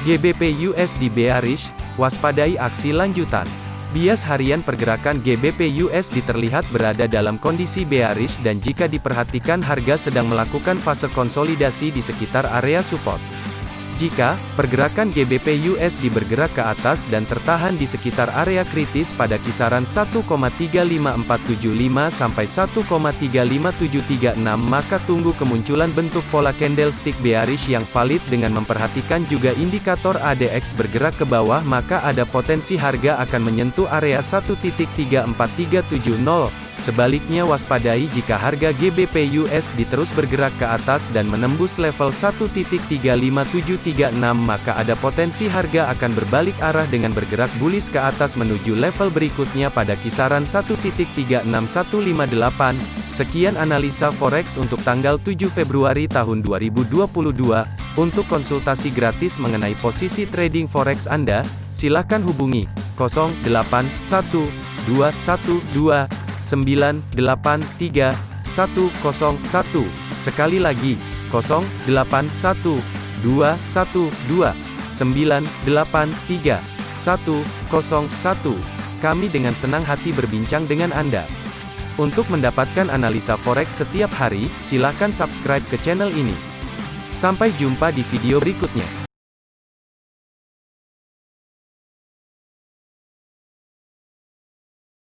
GBP USD bearish, waspadai aksi lanjutan. Bias harian pergerakan GBP USD terlihat berada dalam kondisi bearish dan jika diperhatikan harga sedang melakukan fase konsolidasi di sekitar area support. Jika pergerakan GBP USD bergerak ke atas dan tertahan di sekitar area kritis pada kisaran 1,35475 sampai 1,35736 maka tunggu kemunculan bentuk pola candlestick bearish yang valid dengan memperhatikan juga indikator ADX bergerak ke bawah maka ada potensi harga akan menyentuh area 1.34370 Sebaliknya waspadai jika harga GBP USD terus bergerak ke atas dan menembus level 1.35736 maka ada potensi harga akan berbalik arah dengan bergerak bullish ke atas menuju level berikutnya pada kisaran 1.36158. Sekian analisa forex untuk tanggal 7 Februari tahun 2022. Untuk konsultasi gratis mengenai posisi trading forex Anda, silakan hubungi 081212 983 101. Sekali lagi, 081 212 983 101. Kami dengan senang hati berbincang dengan Anda. Untuk mendapatkan analisa forex setiap hari, silakan subscribe ke channel ini. Sampai jumpa di video berikutnya.